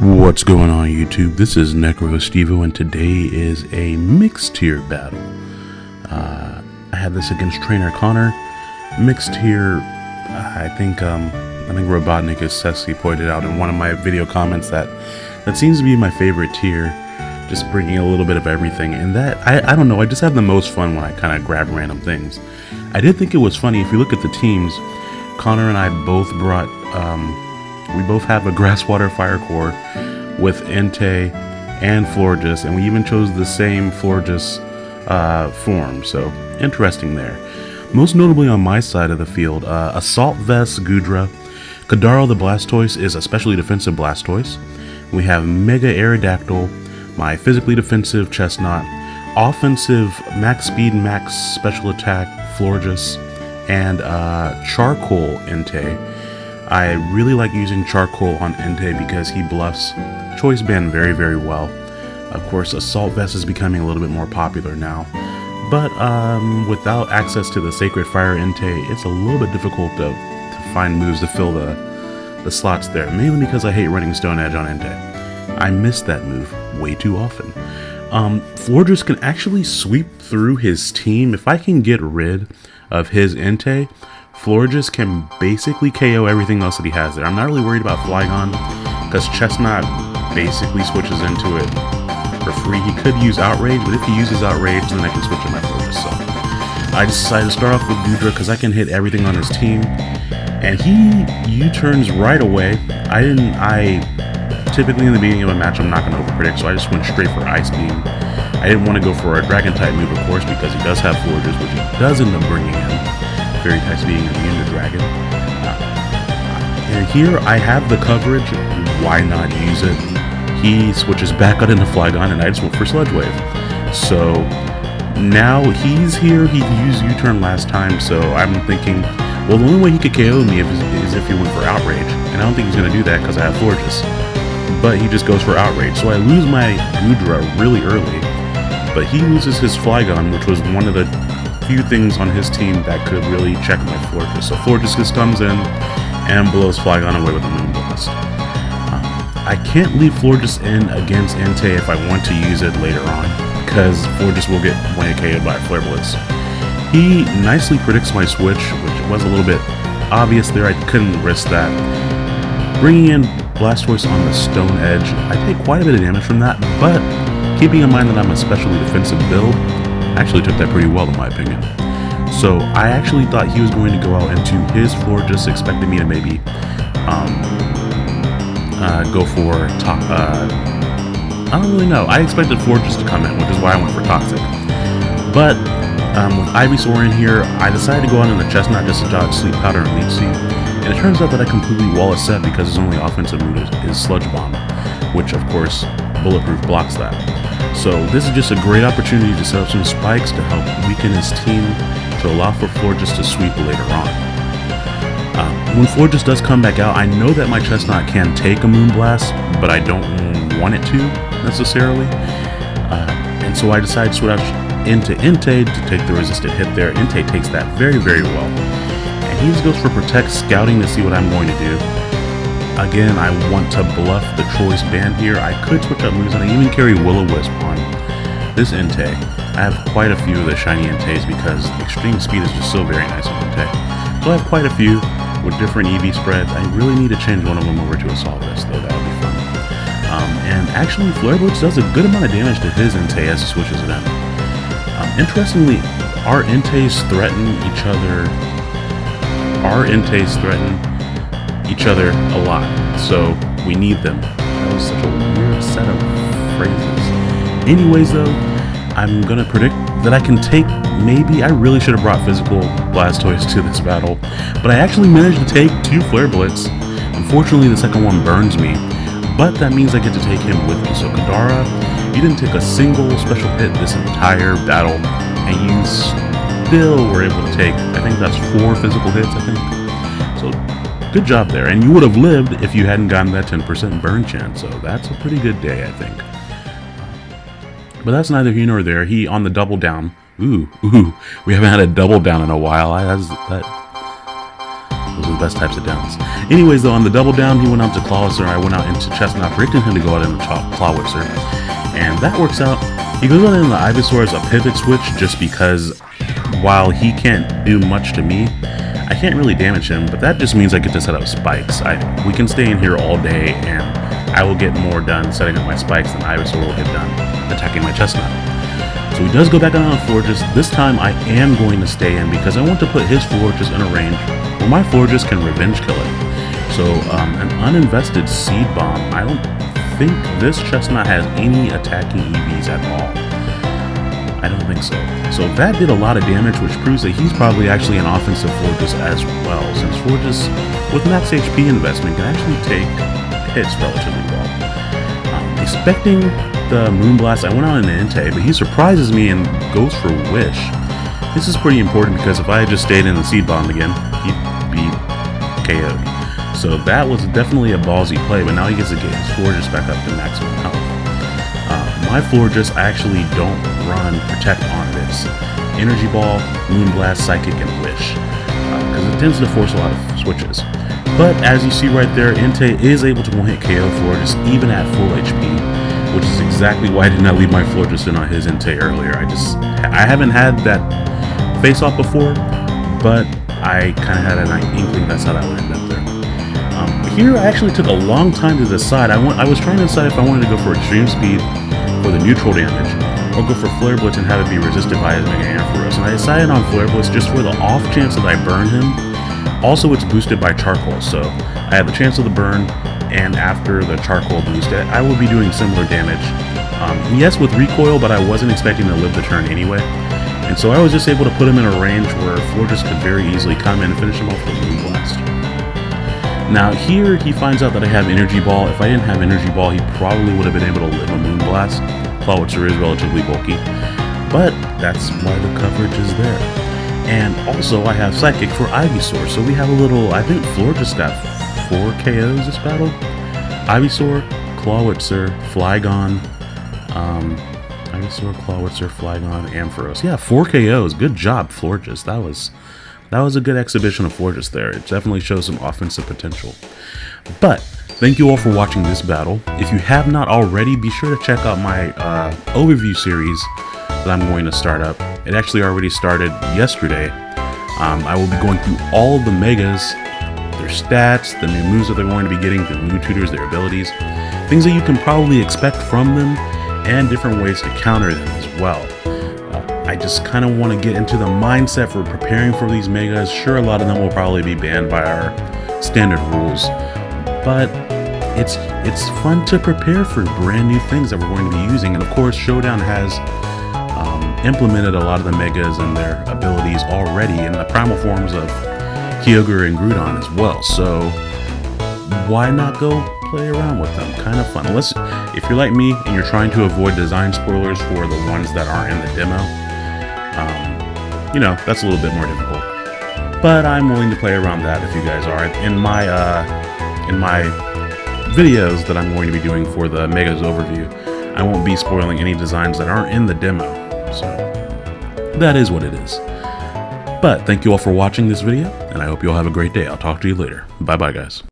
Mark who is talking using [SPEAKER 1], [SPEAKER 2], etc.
[SPEAKER 1] What's going on YouTube? This is NecroStevo and today is a mixed tier battle. Uh, I had this against Trainer Connor. Mixed tier, I think um, I think Robotnik is Sessi pointed out in one of my video comments that that seems to be my favorite tier. Just bringing a little bit of everything and that, I, I don't know, I just have the most fun when I kind of grab random things. I did think it was funny, if you look at the teams, Connor and I both brought, um, we both have a Grasswater Fire Core with Entei and Florges, and we even chose the same Florges uh, form, so interesting there. Most notably on my side of the field, uh, Assault Vest Goodra, Kadaro the Blastoise is a specially defensive Blastoise. We have Mega Aerodactyl, my physically defensive Chesnaught, offensive max speed, max special attack Florges, and uh, Charcoal Entei. I really like using Charcoal on Entei because he bluffs Choice Band very, very well. Of course, Assault Vest is becoming a little bit more popular now. But um, without access to the Sacred Fire Entei, it's a little bit difficult to, to find moves to fill the, the slots there, mainly because I hate running Stone Edge on Entei. I miss that move way too often. Um, Florges can actually sweep through his team. If I can get rid of his Entei, Florges can basically KO everything else that he has there. I'm not really worried about Flygon, because Chesnaught basically switches into it for free. He could use Outrage, but if he uses Outrage, then I can switch to my Florges. So I decided to start off with Goodra, because I can hit everything on his team. And he U-turns right away. I didn't, I, typically in the beginning of a match, I'm not going to overpredict, so I just went straight for Ice Beam. I didn't want to go for a Dragon type move, of course, because he does have Florges, which he does end up bringing in. Fairy types being immune to Dragon. Uh, and here I have the coverage, why not use it? He switches back out into Flygon and I just went for Sludge Wave. So now he's here, he used U-turn last time, so I'm thinking, well the only way he could KO me is if he went for Outrage. And I don't think he's going to do that because I have Florges. But he just goes for Outrage. So I lose my Goodra really early. But he loses his Flygon, which was one of the few things on his team that could really check my Florges. So Florges just comes in and blows Flygon away with a Moonblast. Um, I can't leave Florges in against Entei if I want to use it later on, because Florges will get one KO'd by Flare Blitz. He nicely predicts my switch, which was a little bit obvious there, I couldn't risk that. Bringing in Blastoise on the Stone Edge, I take quite a bit of damage from that, but keeping in mind that I'm a specially defensive build, actually took that pretty well in my opinion. So I actually thought he was going to go out into his floor, just expecting me to maybe um, uh, go for top. Uh, I don't really know. I expected Florges to come in, which is why I went for Toxic. But um, with Ivysaur in here, I decided to go out in the Chesnaught just to dodge Sleep Powder and Leech Seed. And it turns out that I completely wall a set because his only offensive move is, is Sludge Bomb, which of course Bulletproof blocks that. So this is just a great opportunity to set up some spikes to help weaken his team to allow for Florges to sweep later on. Uh, when Florges does come back out, I know that my Chesnaught can take a Moonblast, but I don't want it to necessarily. Uh, and so I decide to switch into Entei to take the resisted hit there. Entei takes that very, very well. And he just goes for Protect, scouting to see what I'm going to do. Again, I want to bluff the choice band here. I could switch up moves and I even carry Will-O-Wisp on this Entei. I have quite a few of the shiny Enteis because extreme speed is just so very nice on Entei. So I have quite a few with different EV spreads. I really need to change one of them over to a Vest though, that would be fun. Um, and actually, Flare Blitz does a good amount of damage to his Entei as he switches it in. Um, interestingly, our Enteis threaten each other. Our Enteis threaten each other a lot, so we need them. That was such a weird set of phrases. Anyways, though, I'm gonna predict that I can take, maybe, I really should have brought physical Blastoise to this battle, but I actually managed to take two Flare Blitz. Unfortunately, the second one burns me, but that means I get to take him with me. So Kadara, you didn't take a single special hit this entire battle, and you still were able to take, I think that's four physical hits, I think. So good job there. And you would have lived if you hadn't gotten that 10% burn chance. So that's a pretty good day, I think. But that's neither here nor there. He on the double down. Ooh, ooh. We haven't had a double down in a while. I has that. Those are the best types of downs. Anyways, though, on the double down, he went out to Clawitzer. I went out into Chesnaught, predicting him to go out into Clawitzer. And that works out. He goes out into the Ivysaur as a pivot switch just because while he can't do much to me, I can't really damage him, but that just means I get to set up spikes. I, we can stay in here all day and I will get more done setting up my spikes than Ivysaur will get done attacking my Chesnaught. So he does go back down on Florges. This time I am going to stay in because I want to put his Florges in a range where my Florges can revenge kill it. So um, an uninvested Seed Bomb, I don't think this Chesnaught has any attacking EVs at all. I don't think so. So that did a lot of damage, which proves that he's probably actually an offensive Florges as well, since Florges, with max HP investment can actually take hits relatively well. Um, expecting the Moonblast, I went on an Entei, but he surprises me and goes for Wish. This is pretty important because if I had just stayed in the Seed Bomb again, he'd be KO'd. So that was definitely a ballsy play, but now he gets to get his Florges back up to maximum health. Uh, my Florges, I actually don't run Protect on this. Energy Ball, Moonblast, Psychic, and Wish. Because uh, it tends to force a lot of switches. But as you see right there, Entei is able to one-hit KO Florges even at full HP, which is exactly why I did not leave my Florges in on his Entei earlier. I just, I haven't had that face-off before, but I kind of had an inkling that's how that would end up there. Um, here, I actually took a long time to decide. I, I was trying to decide if I wanted to go for Extreme Speed for the neutral damage, or go for Flare Blitz and have it be resisted by his Mega Ampharos. And I decided on Flare Blitz just for the off chance that I burn him also, it's boosted by charcoal, so I have the chance of the burn, and after the charcoal boost, I will be doing similar damage. Um, yes, with recoil, but I wasn't expecting to live the turn anyway. And so I was just able to put him in a range where Florges could very easily come in and finish him off with a Moonblast. Now here, he finds out that I have Energy Ball. If I didn't have Energy Ball, he probably would have been able to live a Moonblast. Clawitzer is relatively bulky, but that's why the coverage is there. And also, I have Psychic for Ivysaur. So we have a little, I think Floor just got four KOs this battle. Ivysaur, Clawitzer, Flygon, um, Ivysaur, Clawitzer, Flygon, Ampharos. Yeah, four KOs. Good job, Florges. That was that was a good exhibition of Florges there. It definitely shows some offensive potential. But thank you all for watching this battle. If you have not already, be sure to check out my uh, overview series that I'm going to start up. It actually already started yesterday. Um, I will be going through all the megas, their stats, the new moves that they're going to be getting, the new tutors, their abilities, things that you can probably expect from them, and different ways to counter them as well. Uh, I just kind of want to get into the mindset for preparing for these megas. Sure, a lot of them will probably be banned by our standard rules, but it's it's fun to prepare for brand new things that we're going to be using. And of course, Showdown has implemented a lot of the megas and their abilities already in the primal forms of Kyogre and Groudon as well. So why not go play around with them? Kind of fun. Unless if you're like me and you're trying to avoid design spoilers for the ones that aren't in the demo, um, you know that's a little bit more difficult. But I'm willing to play around that if you guys are. In my uh, in my videos that I'm going to be doing for the Megas overview, I won't be spoiling any designs that aren't in the demo. So that is what it is. But thank you all for watching this video, and I hope you all have a great day. I'll talk to you later. Bye bye, guys.